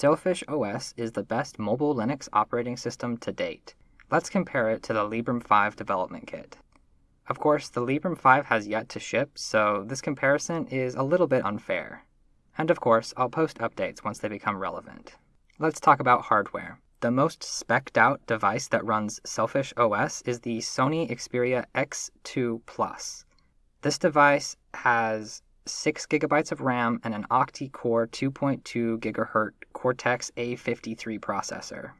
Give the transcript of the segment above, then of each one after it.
Sailfish OS is the best mobile Linux operating system to date. Let's compare it to the Librem 5 development kit. Of course, the Librem 5 has yet to ship, so this comparison is a little bit unfair. And of course, I'll post updates once they become relevant. Let's talk about hardware. The most specced out device that runs Sailfish OS is the Sony Xperia X2 Plus. This device has 6 gigabytes of RAM and an octa-core 2.2 GHz Cortex A53 processor.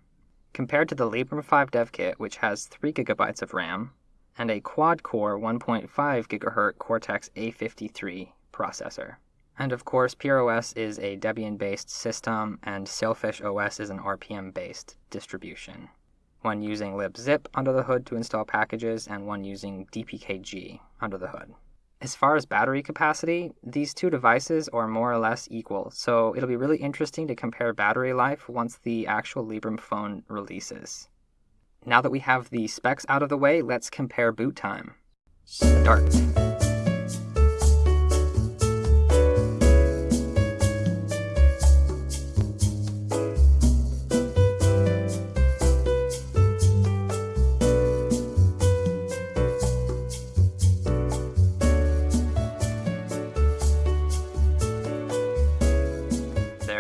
Compared to the Librem 5 dev kit, which has 3 gigabytes of RAM, and a quad-core 1.5 GHz Cortex A53 processor. And of course, PureOS is a Debian-based system, and Sailfish OS is an RPM-based distribution. One using libzypp under the hood to install packages, and one using dpkg under the hood. As far as battery capacity, these two devices are more or less equal, so it'll be really interesting to compare battery life once the actual Librem phone releases. Now that we have the specs out of the way, let's compare boot time. Start.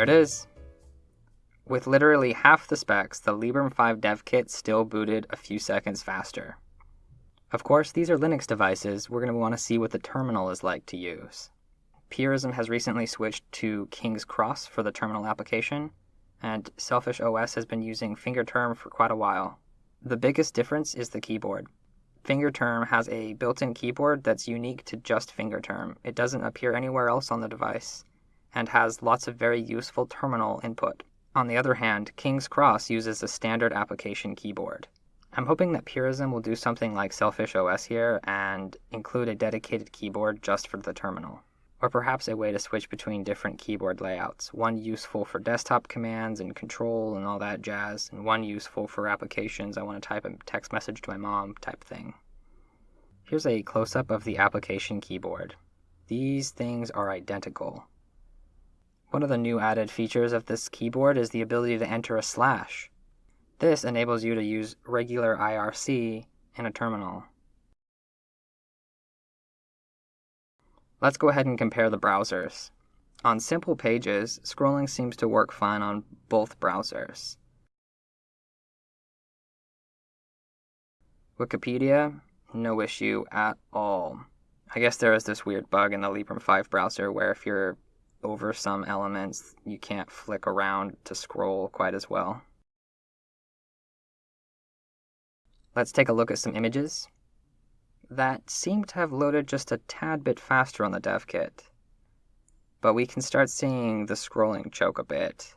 It is. With literally half the specs, the Librem 5 dev kit still booted a few seconds faster. Of course, these are Linux devices, we're going to want to see what the terminal is like to use. Purism has recently switched to King's Cross for the terminal application, and Sailfish OS has been using FingerTerm for quite a while. The biggest difference is the keyboard. FingerTerm has a built-in keyboard that's unique to just FingerTerm. It doesn't appear anywhere else on the device, and has lots of very useful terminal input. On the other hand, King's Cross uses a standard application keyboard. I'm hoping that Purism will do something like Sailfish OS here and include a dedicated keyboard just for the terminal. Or perhaps a way to switch between different keyboard layouts, one useful for desktop commands and control and all that jazz, and one useful for applications I want to type a text message to my mom type thing. Here's a close-up of the application keyboard. These things are identical. One of the new added features of this keyboard is the ability to enter a slash. This enables you to use regular IRC in a terminal. Let's go ahead and compare the browsers. On simple pages, scrolling seems to work fine on both browsers. Wikipedia, no issue at all. I guess there is this weird bug in the Librem 5 browser where if you're over some elements, you can't flick around to scroll quite as well. Let's take a look at some images that seem to have loaded just a tad bit faster on the dev kit. But we can start seeing the scrolling choke a bit.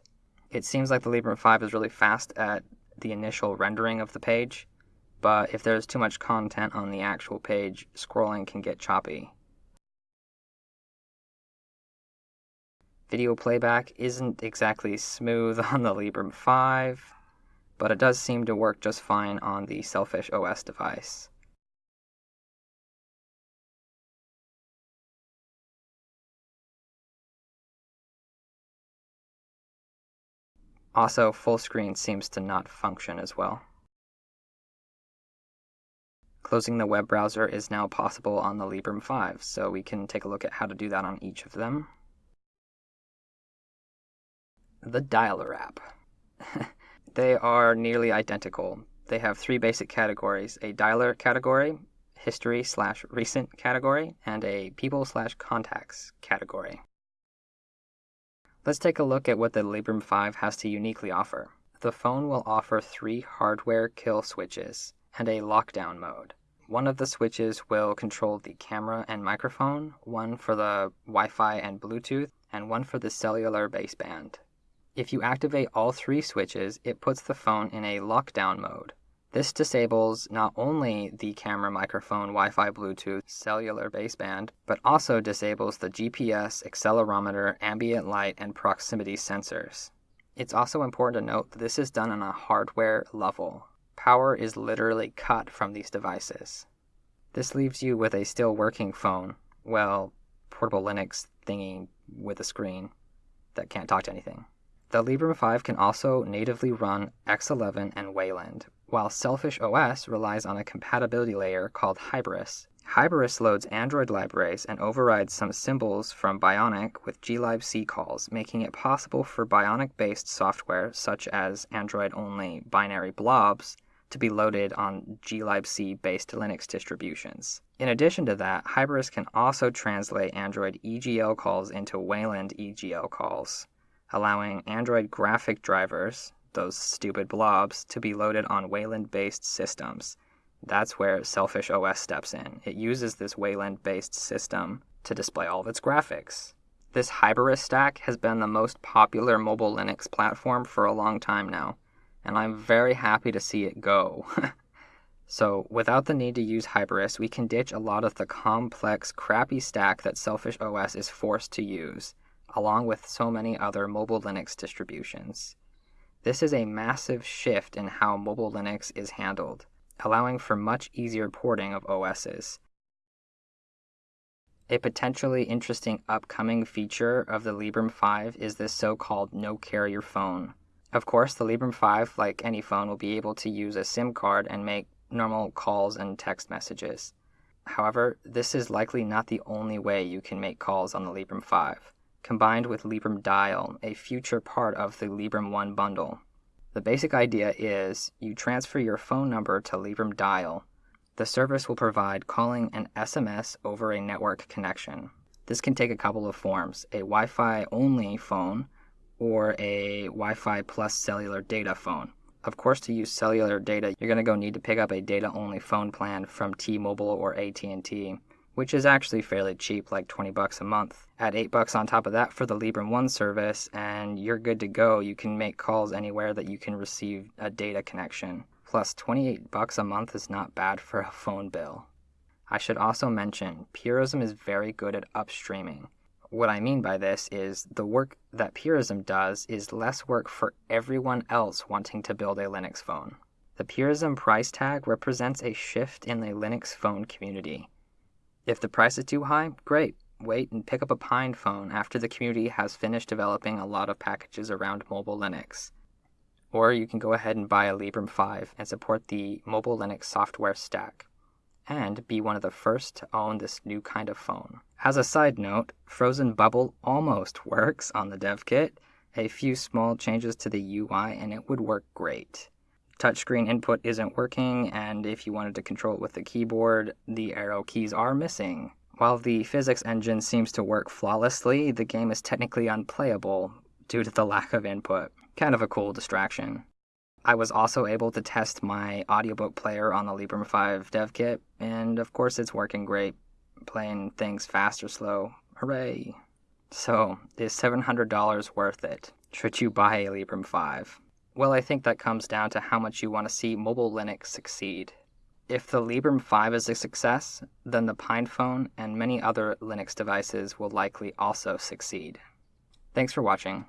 It seems like the Librem 5 is really fast at the initial rendering of the page, but if there's too much content on the actual page, scrolling can get choppy. Video playback isn't exactly smooth on the Librem 5, but it does seem to work just fine on the Sailfish OS device. Also, full screen seems to not function as well. Closing the web browser is now possible on the Librem 5, so we can take a look at how to do that on each of them the Dialer app. they are nearly identical. They have three basic categories a dialer category, history slash recent category, and a people slash contacts category. Let's take a look at what the Librem 5 has to uniquely offer. The phone will offer three hardware kill switches and a lockdown mode. One of the switches will control the camera and microphone, one for the Wi Fi and Bluetooth, and one for the cellular baseband. If you activate all three switches, it puts the phone in a lockdown mode. This disables not only the camera, microphone, Wi-Fi, Bluetooth, cellular baseband, but also disables the GPS, accelerometer, ambient light, and proximity sensors. It's also important to note that this is done on a hardware level. Power is literally cut from these devices. This leaves you with a still working phone, well, portable Linux thingy with a screen that can't talk to anything. The Librem 5 can also natively run X11 and Wayland, while Sailfish OS relies on a compatibility layer called Hybris. Hybris loads Android libraries and overrides some symbols from Bionic with glibc calls, making it possible for Bionic based software such as Android only binary blobs to be loaded on glibc based Linux distributions. In addition to that, Hybris can also translate Android EGL calls into Wayland EGL calls, allowing Android graphic drivers, those stupid blobs, to be loaded on Wayland based systems that's where Sailfish OS steps in. It uses this Wayland based system to display all of its graphics. This Hybris stack has been the most popular mobile Linux platform for a long time now, and I'm very happy to see it go. so, without the need to use Hybris, we can ditch a lot of the complex, crappy stack that Sailfish OS is forced to use, along with so many other mobile Linux distributions. This is a massive shift in how mobile Linux is handled allowing for much easier porting of OSs. A potentially interesting upcoming feature of the Librem 5 is this so-called no-carrier phone. Of course, the Librem 5, like any phone, will be able to use a SIM card and make normal calls and text messages. However, this is likely not the only way you can make calls on the Librem 5. Combined with Librem Dial, a future part of the Librem 1 bundle, the basic idea is you transfer your phone number to Librem Dial. The service will provide calling and SMS over a network connection. This can take a couple of forms a Wi Fi only phone or a Wi Fi plus cellular data phone. Of course, to use cellular data, you're going to go need to pick up a data only phone plan from T-Mobile or AT&T which is actually fairly cheap, like 20 bucks a month. Add 8 bucks on top of that for the Librem 1 service, and you're good to go. You can make calls anywhere that you can receive a data connection. Plus, 28 bucks a month is not bad for a phone bill. I should also mention, Purism is very good at upstreaming. What I mean by this is the work that Purism does is less work for everyone else wanting to build a Linux phone. The Purism price tag represents a shift in the Linux phone community. If the price is too high, great. Wait and pick up a Pine phone after the community has finished developing a lot of packages around mobile Linux. Or you can go ahead and buy a Librem 5 and support the mobile Linux software stack, and be one of the first to own this new kind of phone. As a side note, Frozen Bubble almost works on the dev kit. A few small changes to the UI and it would work great touchscreen input isn't working, and if you wanted to control it with the keyboard, the arrow keys are missing. While the physics engine seems to work flawlessly, the game is technically unplayable due to the lack of input. Kind of a cool distraction. I was also able to test my audiobook player on the Librem 5 dev kit, and of course it's working great, playing things fast or slow. Hooray! So, is $700 worth it? Should you buy a Librem 5? Well, I think that comes down to how much you want to see mobile Linux succeed. If the Librem 5 is a success, then the PinePhone and many other Linux devices will likely also succeed. Thanks for watching.